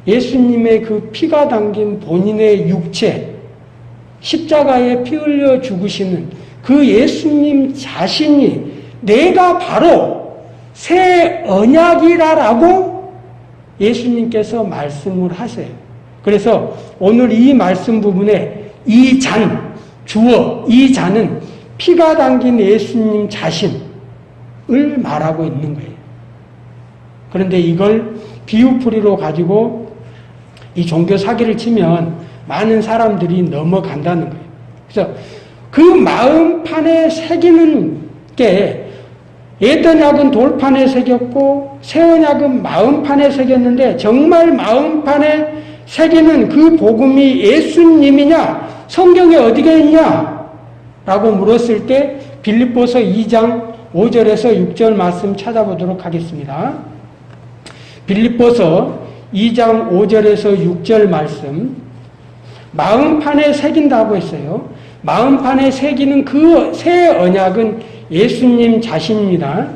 예수님의 그 피가 담긴 본인의 육체, 십자가에 피 흘려 죽으시는 그 예수님 자신이 내가 바로 새 언약이라라고 예수님께서 말씀을 하세요. 그래서 오늘 이 말씀 부분에 이 잔, 주어, 이 잔은 피가 담긴 예수님 자신을 말하고 있는 거예요. 그런데 이걸 비유풀이로 가지고 이 종교 사기를 치면 많은 사람들이 넘어간다는 거예요. 그래서 그 마음판에 새기는 게 옛언약은 돌판에 새겼고 새 언약은 마음판에 새겼는데 정말 마음판에 새기는 그 복음이 예수님이냐 성경에 어디가 있냐 라고 물었을 때 빌립보서 2장 5절에서 6절 말씀 찾아보도록 하겠습니다. 빌립보서 2장 5절에서 6절 말씀 마음판에 새긴다고 했어요. 마음판에 새기는 그 새 언약은 예수님 자신입니다.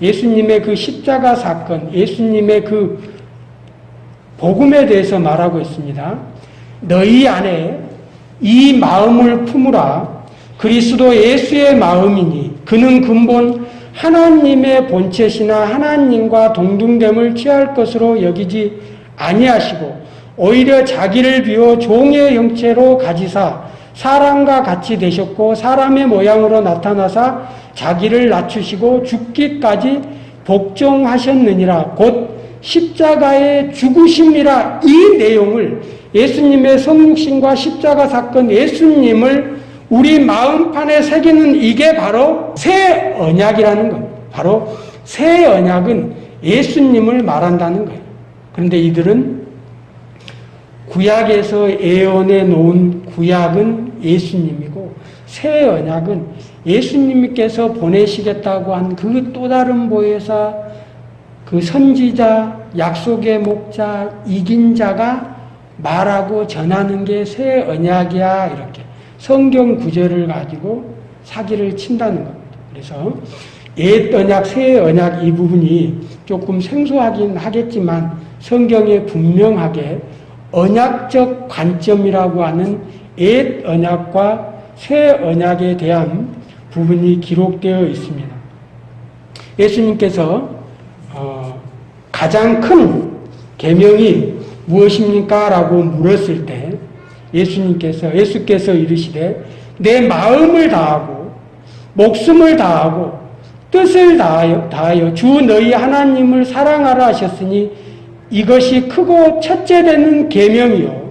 예수님의 그 십자가 사건, 예수님의 그 복음에 대해서 말하고 있습니다. 너희 안에 이 마음을 품으라. 그리스도 예수의 마음이니 그는 근본 하나님의 본체시나 하나님과 동등됨을 취할 것으로 여기지 아니하시고 오히려 자기를 비워 종의 형체로 가지사 사람과 같이 되셨고 사람의 모양으로 나타나사 자기를 낮추시고 죽기까지 복종하셨느니라 곧 십자가의 죽으심이라 이 내용을 예수님의 성육신과 십자가 사건 예수님을 우리 마음판에 새기는 이게 바로 새 언약이라는 겁니다. 바로 새 언약은 예수님을 말한다는 거예요. 그런데 이들은 구약에서 예언해 놓은 구약은 예수님이고 새 언약은 예수님께서 보내시겠다고 한 그 또 다른 보혜사 그 선지자 약속의 목자 이긴 자가 말하고 전하는 게 새 언약이야 이렇게 성경 구절을 가지고 사기를 친다는 겁니다. 그래서 옛 언약, 새 언약 이 부분이 조금 생소하긴 하겠지만 성경에 분명하게 언약적 관점이라고 하는 옛 언약과 새 언약에 대한 부분이 기록되어 있습니다. 예수님께서 어, 가장 큰 계명이 무엇입니까? 라고 물었을 때 예수님께서 예수께서 이르시되 내 마음을 다하고 목숨을 다하고 뜻을 다하여, 다하여 주 너희 하나님을 사랑하라 하셨으니 이것이 크고 첫째 되는 계명이요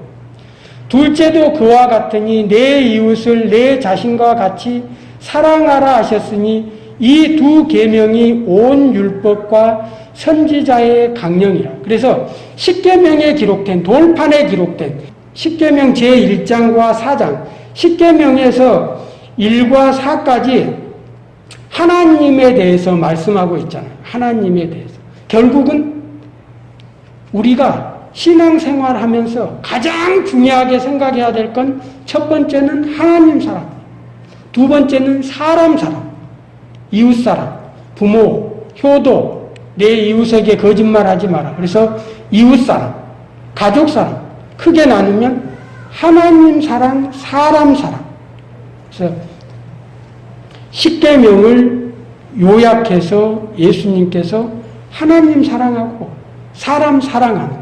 둘째도 그와 같으니 내 이웃을 내 자신과 같이 사랑하라 하셨으니 이 두 계명이 온 율법과 선지자의 강령이라. 그래서 십계명에 기록된 돌판에 기록된 십계명 제1장과 4장 십계명에서 1과 4까지 하나님에 대해서 말씀하고 있잖아요. 하나님에 대해서. 결국은 우리가 신앙생활 하면서 가장 중요하게 생각해야 될 건 첫 번째는 하나님 사랑, 두 번째는 사람 사랑, 이웃 사랑, 부모, 효도, 내 이웃에게 거짓말하지 마라. 그래서 이웃 사랑, 가족 사랑, 크게 나누면 하나님 사랑, 사람 사랑. 그래서 십계명을 요약해서 예수님께서 하나님 사랑하고 사람 사랑하는 것.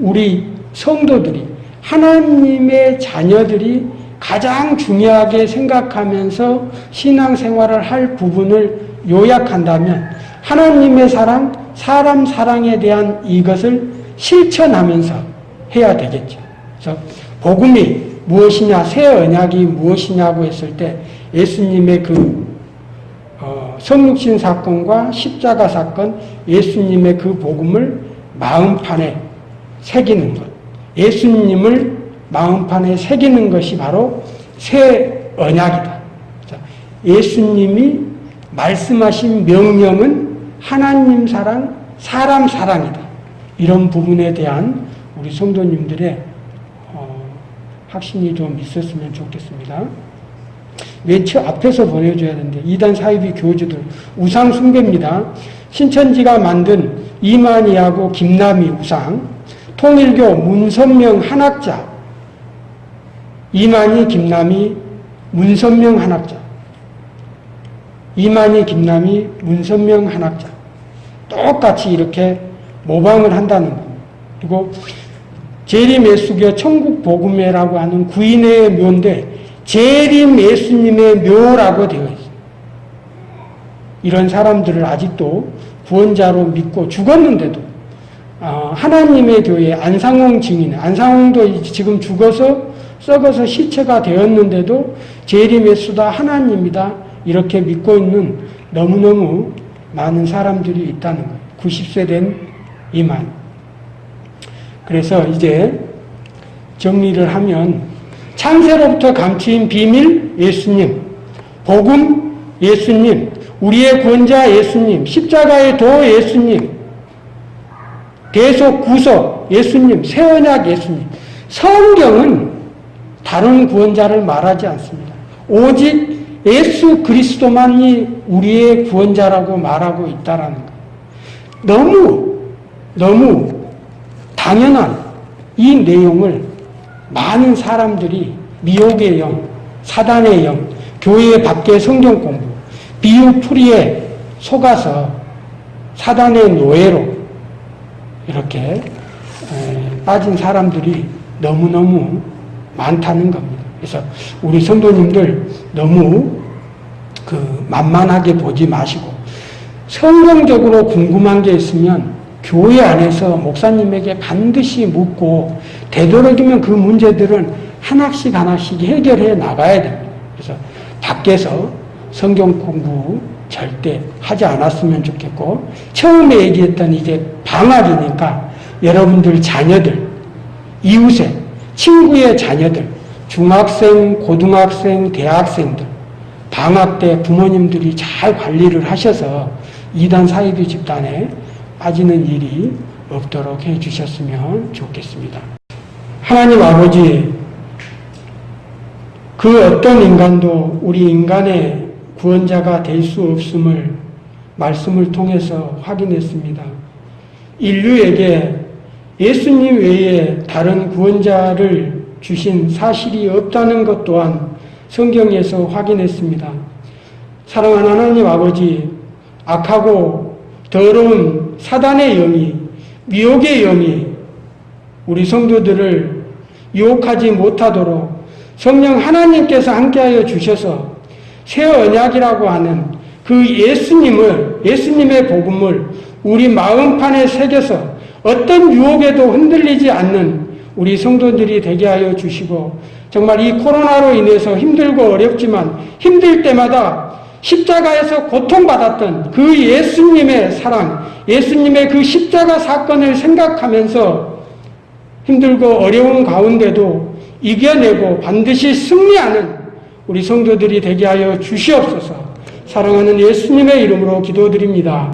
우리 성도들이 하나님의 자녀들이 가장 중요하게 생각하면서 신앙생활을 할 부분을 요약한다면 하나님의 사랑, 사람 사랑에 대한 이것을 실천하면서 해야 되겠죠. 그래서 복음이 무엇이냐, 새 언약이 무엇이냐고 했을 때 예수님의 그 어, 성육신 사건과 십자가 사건, 예수님의 그 복음을 마음판에 새기는 것. 예수님을 마음판에 새기는 것이 바로 새 언약이다. 예수님이 말씀하신 명령은 하나님 사랑, 사람 사랑이다. 이런 부분에 대한 우리 성도님들의 어, 확신이 좀 있었으면 좋겠습니다. 맨 앞에서 보내줘야 되는데 이단 사이비 교주들 우상 숭배입니다. 신천지가 만든 이만희하고 김남희 우상 통일교 문선명 한학자 이만희 김남희 문선명 한학자 이만희 김남희 문선명 한학자 똑같이 이렇게 모방을 한다는 겁니다. 그리고 재림 예수교 천국복음회라고 하는 구인의 묘인데 재림 예수님의 묘라고 되어 있어요. 이런 사람들을 아직도 구원자로 믿고 죽었는데도 어, 하나님의 교회 안상홍 증인, 안상홍도 지금 죽어서 썩어서 시체가 되었는데도 재림의 수다 하나님이다 이렇게 믿고 있는 너무너무 많은 사람들이 있다는 거예요. 90세 된 이만. 그래서 이제 정리를 하면 창세로부터 감추인 비밀 예수님, 복음 예수님, 우리의 구원자 예수님, 십자가의 도 예수님, 대속 구속 예수님, 새언약 예수님. 성경은 다른 구원자를 말하지 않습니다. 오직 예수 그리스도만이 우리의 구원자라고 말하고 있다라는 것. 너무 너무 당연한 이 내용을 많은 사람들이 미혹의 영, 사단의 영, 교회 밖의 성경 공부, 비유풀이에 속아서 사단의 노예로 이렇게 빠진 사람들이 너무너무 많다는 겁니다. 그래서 우리 성도님들 너무 그 만만하게 보지 마시고 성경적으로 궁금한 게 있으면 교회 안에서 목사님에게 반드시 묻고 되도록이면 그 문제들은 하나씩 하나씩 해결해 나가야 됩니다. 그래서 밖에서 성경 공부 절대 하지 않았으면 좋겠고 처음에 얘기했던 이제 방학이니까 여러분들 자녀들 이웃에 친구의 자녀들 중학생, 고등학생, 대학생들 방학 때 부모님들이 잘 관리를 하셔서 이단 사이비 집단에 빠지는 일이 없도록 해 주셨으면 좋겠습니다. 하나님 아버지 그 어떤 인간도 우리 인간의 구원자가 될 수 없음을 말씀을 통해서 확인했습니다. 인류에게 예수님 외에 다른 구원자를 주신 사실이 없다는 것 또한 성경에서 확인했습니다. 사랑하는 하나님 아버지, 악하고 더러운 사단의 영이, 미혹의 영이 우리 성도들을 유혹하지 못하도록 성령 하나님께서 함께하여 주셔서 새 언약이라고 하는 그 예수님을, 예수님의 복음을 우리 마음판에 새겨서 어떤 유혹에도 흔들리지 않는 우리 성도들이 되게 하여 주시고 정말 이 코로나로 인해서 힘들고 어렵지만 힘들 때마다 십자가에서 고통받았던 그 예수님의 사랑, 예수님의 그 십자가 사건을 생각하면서 힘들고 어려운 가운데도 이겨내고 반드시 승리하는 우리 성도들이 되게 하여 주시옵소서. 사랑하는 예수님의 이름으로 기도드립니다.